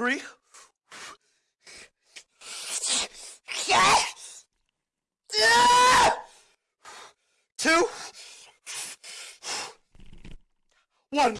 three, two, one.